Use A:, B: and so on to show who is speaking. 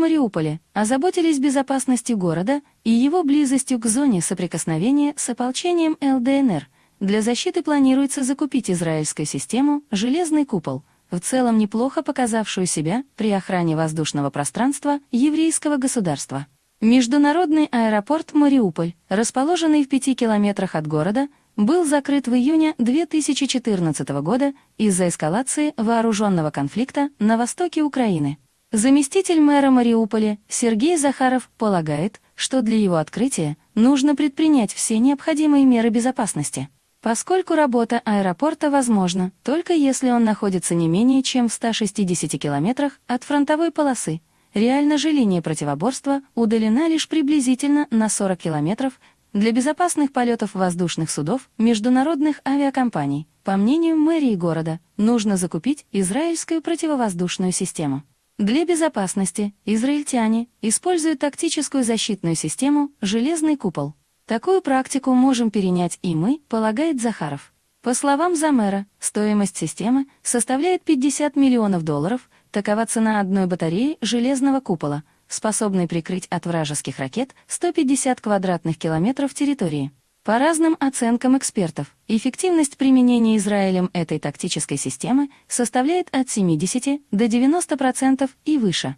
A: Мариуполя озаботились безопасностью города и его близостью к зоне соприкосновения с ополчением ЛДНР. Для защиты планируется закупить израильскую систему «Железный купол», в целом неплохо показавшую себя при охране воздушного пространства еврейского государства. Международный аэропорт Мариуполь, расположенный в пяти километрах от города, был закрыт в июне 2014 года из-за эскалации вооруженного конфликта на востоке Украины. Заместитель мэра Мариуполя Сергей Захаров полагает, что для его открытия нужно предпринять все необходимые меры безопасности, поскольку работа аэропорта возможна только если он находится не менее чем в 160 километрах от фронтовой полосы. Реально же линия противоборства удалена лишь приблизительно на 40 километров для безопасных полетов воздушных судов международных авиакомпаний. По мнению мэрии города, нужно закупить израильскую противовоздушную систему. Для безопасности израильтяне используют тактическую защитную систему «Железный купол». Такую практику можем перенять и мы, полагает Захаров. По словам Замера, стоимость системы составляет 50 миллионов долларов, такова цена одной батареи железного купола, способной прикрыть от вражеских ракет 150 квадратных километров территории. По разным оценкам экспертов, эффективность применения Израилем этой тактической системы составляет от 70 до 90% и выше.